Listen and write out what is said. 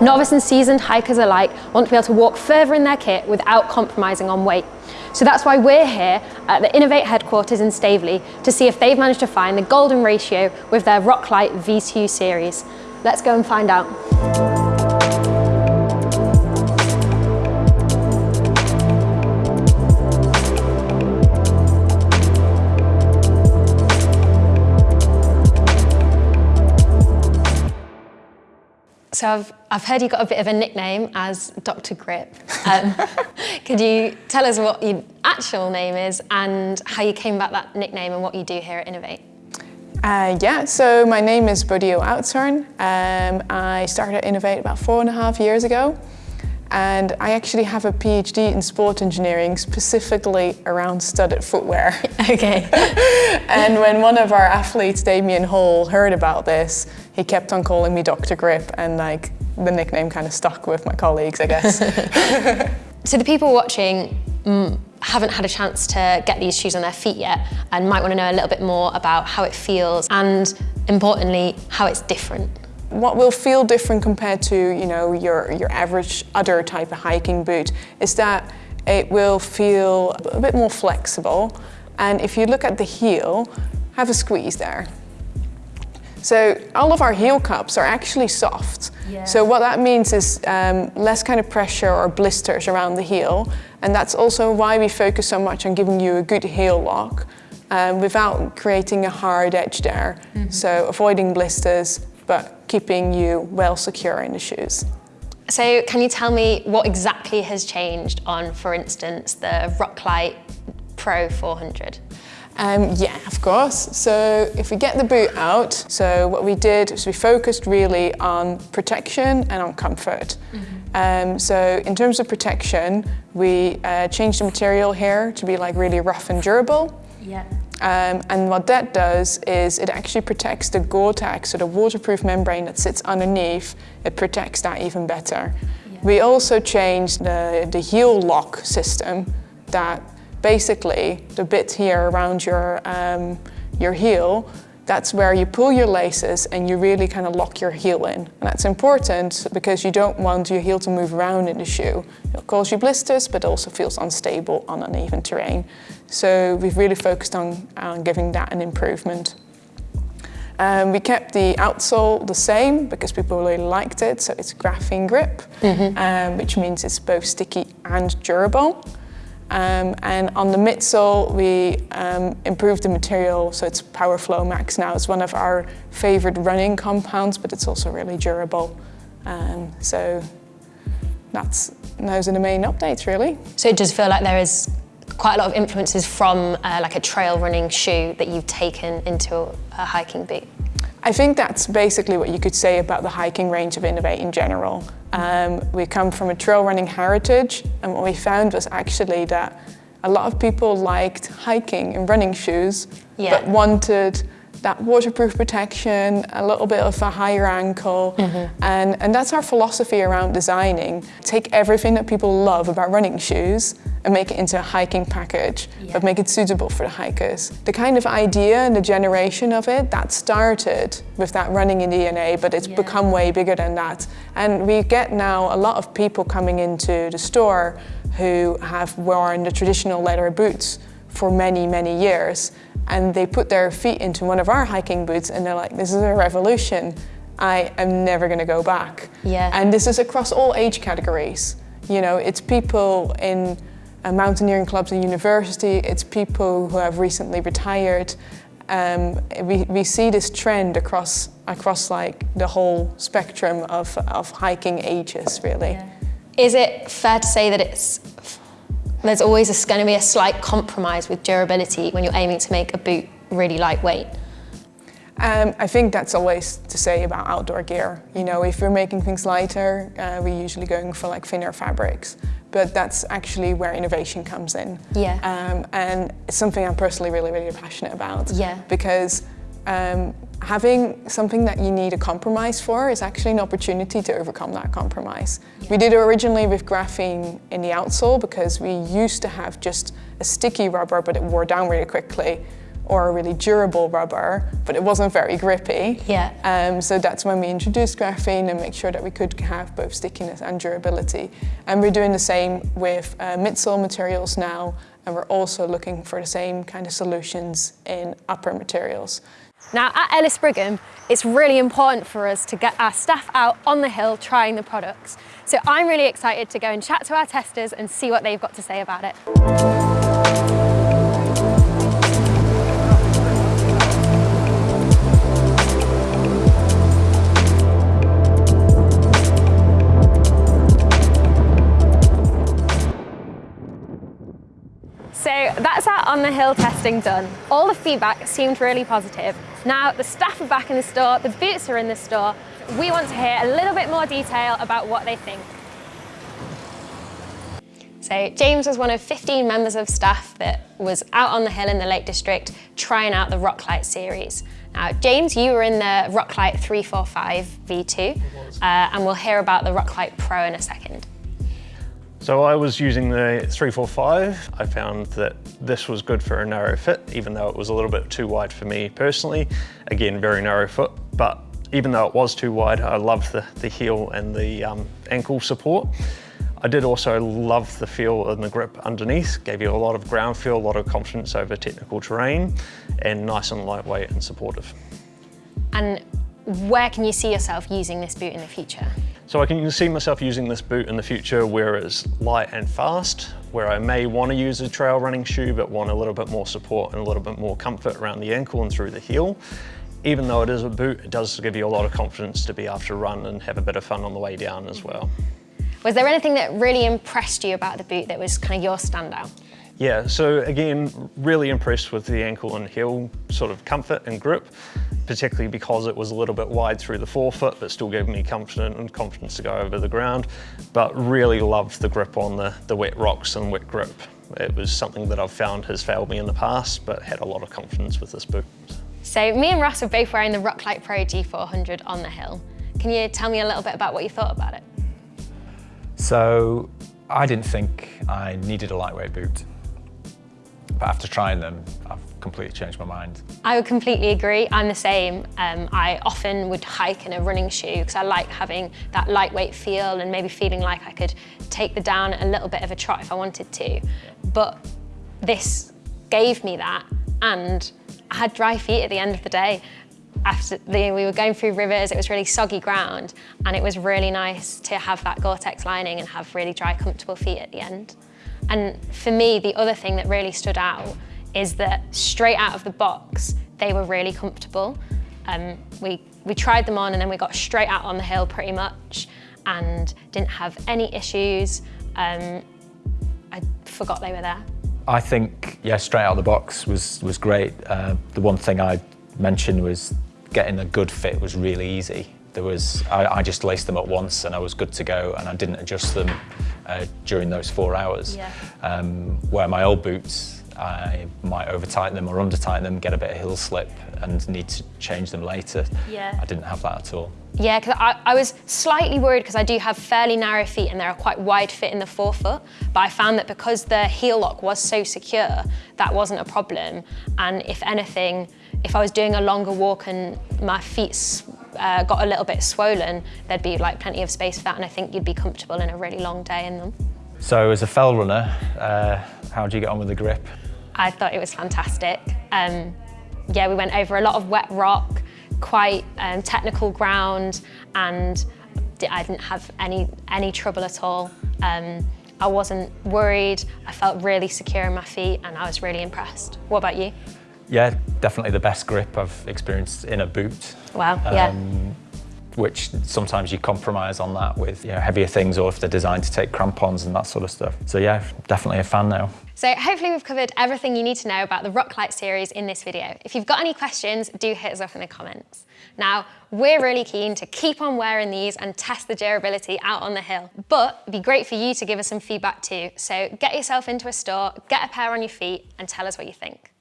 Novice and seasoned hikers alike want to be able to walk further in their kit without compromising on weight. So that's why we're here at the Inov-8 headquarters in Staveley to see if they've managed to find the golden ratio with their Roclite V2 series. Let's go and find out. So I've, I've heard you got a bit of a nickname as Dr. Grip. Um, could you tell us what your actual name is and how you came about that nickname and what you do here at Inov-8? Uh, yeah, so my name is Bodil Oudshoorn. Um, I started at Inov-8 about four and a half years ago. And I actually have a PhD in sport engineering, specifically around studded footwear. Okay. and when one of our athletes, Damian Hall, heard about this, he kept on calling me Dr. Grip and like the nickname kind of stuck with my colleagues, I guess. so the people watching mm, haven't had a chance to get these shoes on their feet yet and might want to know a little bit more about how it feels and importantly, how it's different. What will feel different compared to you know your, your average other type of hiking boot is that it will feel a bit more flexible and if you look at the heel, have a squeeze there. So all of our heel cups are actually soft. Yeah. So what that means is um, less kind of pressure or blisters around the heel. And that's also why we focus so much on giving you a good heel lock um, without creating a hard edge there. Mm -hmm. So avoiding blisters, but keeping you well secure in the shoes. So can you tell me what exactly has changed on, for instance, the Roclite Pro 400? Um, yeah, of course. So if we get the boot out, so what we did was we focused really on protection and on comfort. Mm -hmm. um, so in terms of protection, we uh, changed the material here to be like really rough and durable. Yeah. Um, and what that does is it actually protects the Gore-Tex, so the waterproof membrane that sits underneath, it protects that even better. Yeah. We also changed the, the heel lock system that basically the bit here around your, um, your heel that's where you pull your laces and you really kind of lock your heel in. And that's important because you don't want your heel to move around in the shoe. It'll cause you blisters, but also feels unstable on uneven terrain. So we've really focused on, on giving that an improvement. Um, we kept the outsole the same because people really liked it. So it's graphene grip, mm -hmm. um, which means it's both sticky and durable. Um, and on the midsole, we um, improved the material, so it's PowerFlow Max now. It's one of our favorite running compounds, but it's also really durable. Um, so that's those are the main updates, really. So it does feel like there is quite a lot of influences from uh, like a trail running shoe that you've taken into a, a hiking boot. I think that's basically what you could say about the hiking range of Inov-8 in general. Um, we come from a trail running heritage and what we found was actually that a lot of people liked hiking in running shoes yeah. but wanted that waterproof protection, a little bit of a higher ankle. Mm -hmm. and, and that's our philosophy around designing. Take everything that people love about running shoes and make it into a hiking package, yeah. but make it suitable for the hikers. The kind of idea and the generation of it, that started with that running in DNA, but it's yeah. become way bigger than that. And we get now a lot of people coming into the store who have worn the traditional leather boots for many, many years and they put their feet into one of our hiking boots and they're like, this is a revolution. I am never going to go back. Yeah. And this is across all age categories. You know, it's people in uh, mountaineering clubs and university, it's people who have recently retired. Um, we, we see this trend across, across like the whole spectrum of, of hiking ages, really. Yeah. Is it fair to say that it's there's always going to be a slight compromise with durability when you're aiming to make a boot really lightweight. Um, I think that's always to say about outdoor gear. You know, if we're making things lighter, uh, we're usually going for like thinner fabrics. But that's actually where innovation comes in. Yeah. Um, and it's something I'm personally really, really passionate about. Yeah. Because um, having something that you need a compromise for is actually an opportunity to overcome that compromise. Yeah. We did it originally with graphene in the outsole because we used to have just a sticky rubber but it wore down really quickly or a really durable rubber, but it wasn't very grippy. Yeah. Um, so that's when we introduced graphene and make sure that we could have both stickiness and durability. And we're doing the same with uh, midsole materials now, and we're also looking for the same kind of solutions in upper materials. Now at Ellis Brigham, it's really important for us to get our staff out on the hill trying the products. So I'm really excited to go and chat to our testers and see what they've got to say about it. On the hill testing done. All the feedback seemed really positive. Now the staff are back in the store, the boots are in the store. We want to hear a little bit more detail about what they think. So James was one of 15 members of staff that was out on the hill in the Lake District trying out the Roclite series. Now, James, you were in the Roclite 345 V2, uh, and we'll hear about the Roclite Pro in a second. So I was using the 345. I found that this was good for a narrow fit, even though it was a little bit too wide for me personally. Again, very narrow foot, but even though it was too wide, I loved the, the heel and the um, ankle support. I did also love the feel and the grip underneath, gave you a lot of ground feel, a lot of confidence over technical terrain, and nice and lightweight and supportive. And where can you see yourself using this boot in the future? So I can see myself using this boot in the future where it's light and fast, where I may want to use a trail running shoe but want a little bit more support and a little bit more comfort around the ankle and through the heel. Even though it is a boot, it does give you a lot of confidence to be able to run and have a bit of fun on the way down as well. Was there anything that really impressed you about the boot that was kind of your standout? Yeah, so again, really impressed with the ankle and heel sort of comfort and grip, particularly because it was a little bit wide through the forefoot, but still gave me confidence and confidence to go over the ground. But really loved the grip on the, the wet rocks and wet grip. It was something that I've found has failed me in the past, but had a lot of confidence with this boot. So me and Ross are both wearing the Roclite Pro G400 on the hill. Can you tell me a little bit about what you thought about it? So I didn't think I needed a lightweight boot. But after trying them, I've completely changed my mind. I would completely agree. I'm the same. Um, I often would hike in a running shoe because I like having that lightweight feel and maybe feeling like I could take the down a little bit of a trot if I wanted to. But this gave me that and I had dry feet at the end of the day. After the, we were going through rivers, it was really soggy ground and it was really nice to have that Gore-Tex lining and have really dry, comfortable feet at the end. And for me, the other thing that really stood out is that straight out of the box, they were really comfortable. Um, we, we tried them on and then we got straight out on the hill pretty much and didn't have any issues. Um, I forgot they were there. I think, yeah, straight out of the box was, was great. Uh, the one thing I mentioned was getting a good fit was really easy. There was, I, I, just laced them up once and I was good to go and I didn't adjust them uh, during those four hours. Yeah. Um, where my old boots, I might over tighten them or under tighten them, get a bit of heel slip and need to change them later. Yeah. I didn't have that at all. Yeah, because I, I, was slightly worried because I do have fairly narrow feet and they're quite wide fit in the forefoot, but I found that because the heel lock was so secure, that wasn't a problem. And if anything, if I was doing a longer walk and my feet uh, got a little bit swollen, there'd be like plenty of space for that and I think you'd be comfortable in a really long day in them. So as a fell runner, uh, how do you get on with the grip? I thought it was fantastic. Um, yeah, we went over a lot of wet rock, quite um, technical ground, and I didn't have any, any trouble at all. Um, I wasn't worried, I felt really secure in my feet, and I was really impressed. What about you? Yeah, definitely the best grip I've experienced in a boot. Wow, yeah. Um, which sometimes you compromise on that with you know, heavier things or if they're designed to take crampons and that sort of stuff. So yeah, definitely a fan now. So hopefully we've covered everything you need to know about the Roclite series in this video. If you've got any questions, do hit us up in the comments. Now, we're really keen to keep on wearing these and test the durability out on the hill, but it'd be great for you to give us some feedback too. So get yourself into a store, get a pair on your feet and tell us what you think.